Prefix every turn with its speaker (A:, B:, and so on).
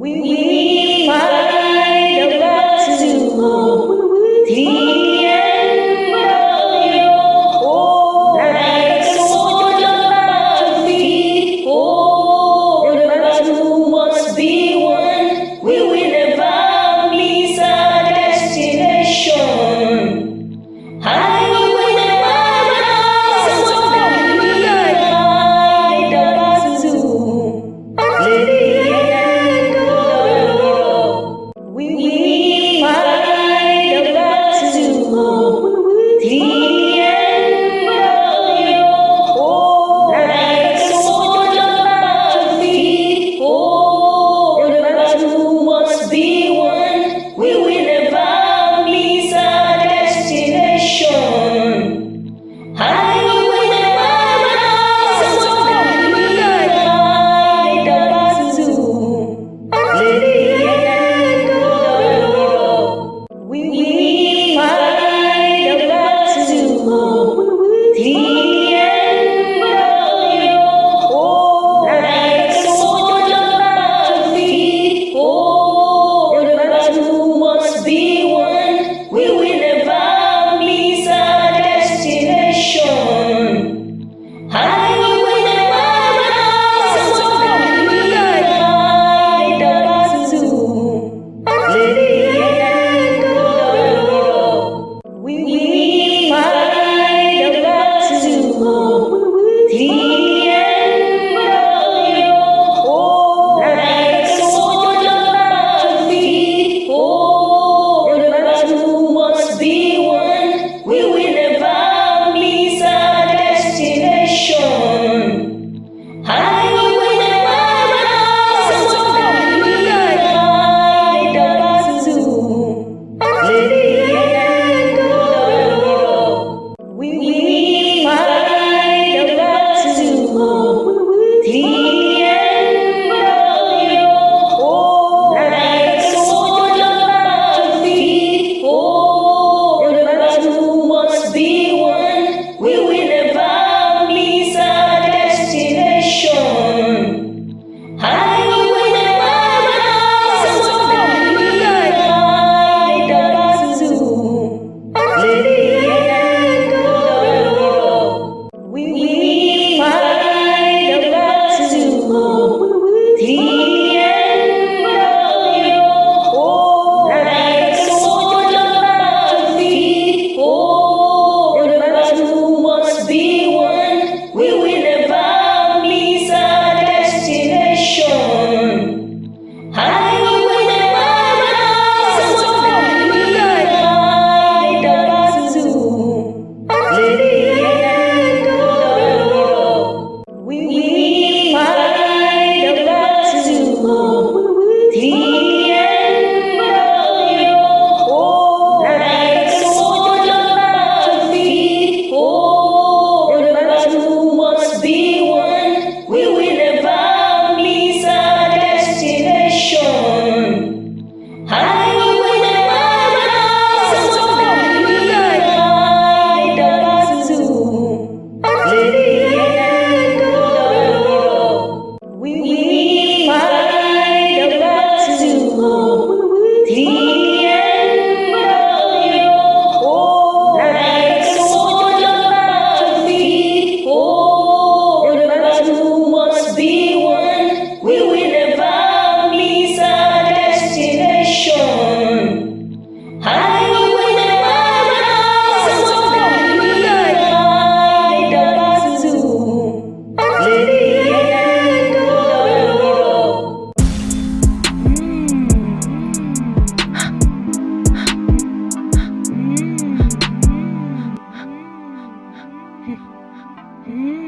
A: We find a to the 嗯。
B: 嗯。